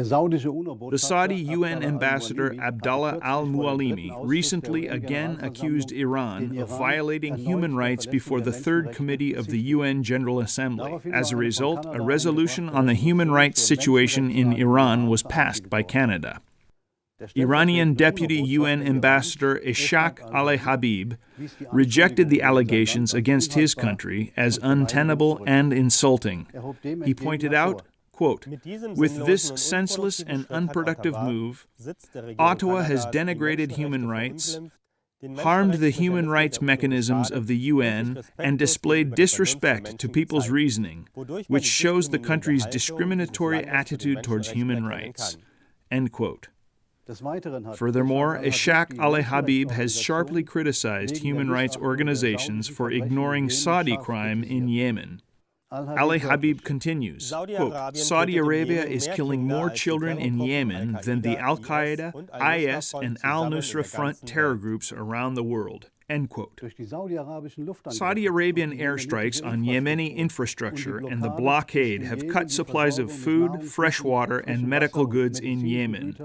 The Saudi UN ambassador Abdallah al Mualimi recently again accused Iran of violating human rights before the Third Committee of the UN General Assembly. As a result, a resolution on the human rights situation in Iran was passed by Canada. Iranian Deputy UN Ambassador Ishaq Ali Habib rejected the allegations against his country as untenable and insulting. He pointed out, quote, With this senseless and unproductive move, Ottawa has denigrated human rights, harmed the human rights mechanisms of the UN, and displayed disrespect to people's reasoning, which shows the country's discriminatory attitude towards human rights. End quote. Furthermore, Ishaq Ali Habib has sharply criticized human rights organizations for ignoring Saudi crime in Yemen. Ali Habib continues, quote, Saudi Arabia is killing more children in Yemen than the Al Qaeda, IS, and Al Nusra Front terror groups around the world. End quote. Saudi Arabian airstrikes on Yemeni infrastructure and the blockade have cut supplies of food, fresh water, and medical goods in Yemen.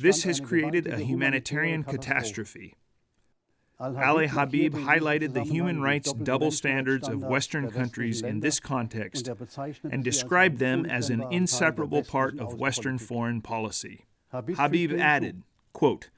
This has created a humanitarian catastrophe. Ali Habib highlighted the human rights double standards of Western countries in this context and described them as an inseparable part of Western foreign policy. Habib added, quote,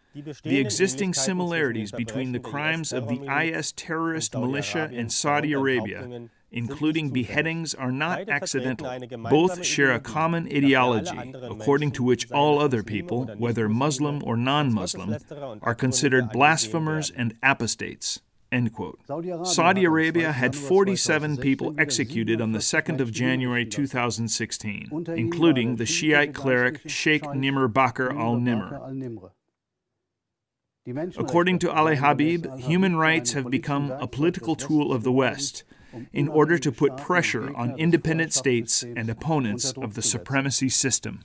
the existing similarities between the crimes of the IS terrorist militia in Saudi Arabia, including beheadings, are not accidental. Both share a common ideology, according to which all other people, whether Muslim or non Muslim, are considered blasphemers and apostates. Saudi Arabia had 47 people executed on the 2nd of January 2016, including the Shiite cleric Sheikh Nimr Bakr al Nimr. According to Ali Habib, human rights have become a political tool of the West in order to put pressure on independent states and opponents of the supremacy system.